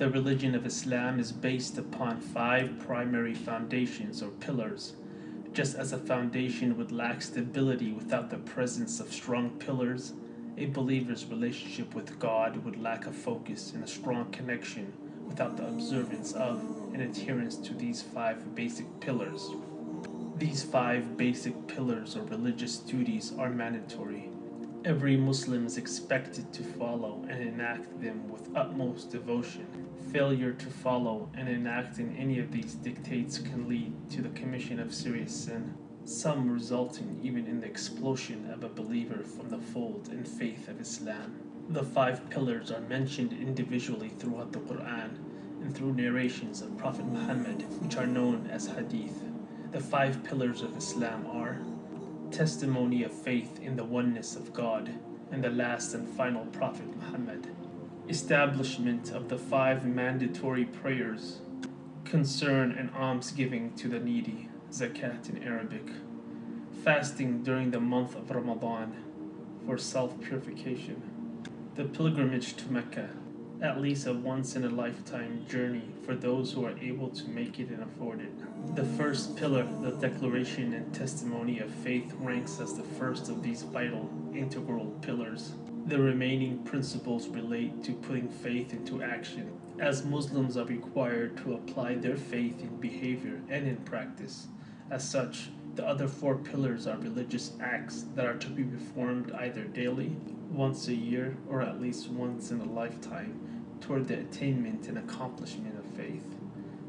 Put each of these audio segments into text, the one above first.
The religion of Islam is based upon five primary foundations or pillars. Just as a foundation would lack stability without the presence of strong pillars, a believer's relationship with God would lack a focus and a strong connection without the observance of and adherence to these five basic pillars. These five basic pillars or religious duties are mandatory. Every Muslim is expected to follow and enact them with utmost devotion. Failure to follow and enact in any of these dictates can lead to the commission of serious sin, some resulting even in the expulsion of a believer from the fold and faith of Islam. The five pillars are mentioned individually throughout the Quran and through narrations of Prophet Muhammad, which are known as hadith. The five pillars of Islam are testimony of faith in the oneness of God and the last and final Prophet Muhammad, establishment of the five mandatory prayers, concern and almsgiving to the needy, zakat in Arabic, fasting during the month of Ramadan for self-purification, the pilgrimage to Mecca, at least a once in a lifetime journey for those who are able to make it and afford it. The first pillar, the declaration and testimony of faith, ranks as the first of these vital, integral pillars. The remaining principles relate to putting faith into action, as Muslims are required to apply their faith in behavior and in practice. As such, the other four pillars are religious acts that are to be performed either daily, once a year, or at least once in a lifetime toward the attainment and accomplishment of faith.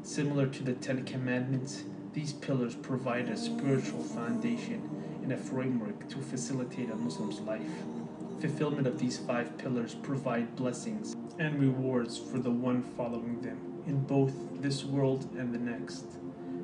Similar to the Ten Commandments, these pillars provide a spiritual foundation and a framework to facilitate a Muslim's life. Fulfillment of these five pillars provide blessings and rewards for the one following them in both this world and the next.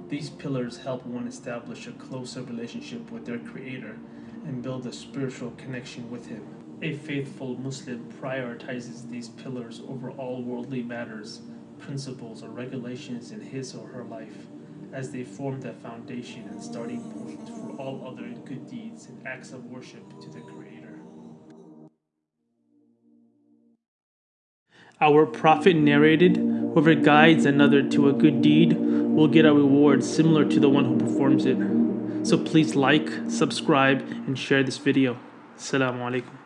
These pillars help one establish a closer relationship with their Creator and build a spiritual connection with Him. A faithful Muslim prioritizes these pillars over all worldly matters, principles, or regulations in his or her life, as they form the foundation and starting point for all other good deeds and acts of worship to the Creator. Our Prophet narrated, Whoever guides another to a good deed will get a reward similar to the one who performs it. So please like, subscribe, and share this video. Assalamu alaikum.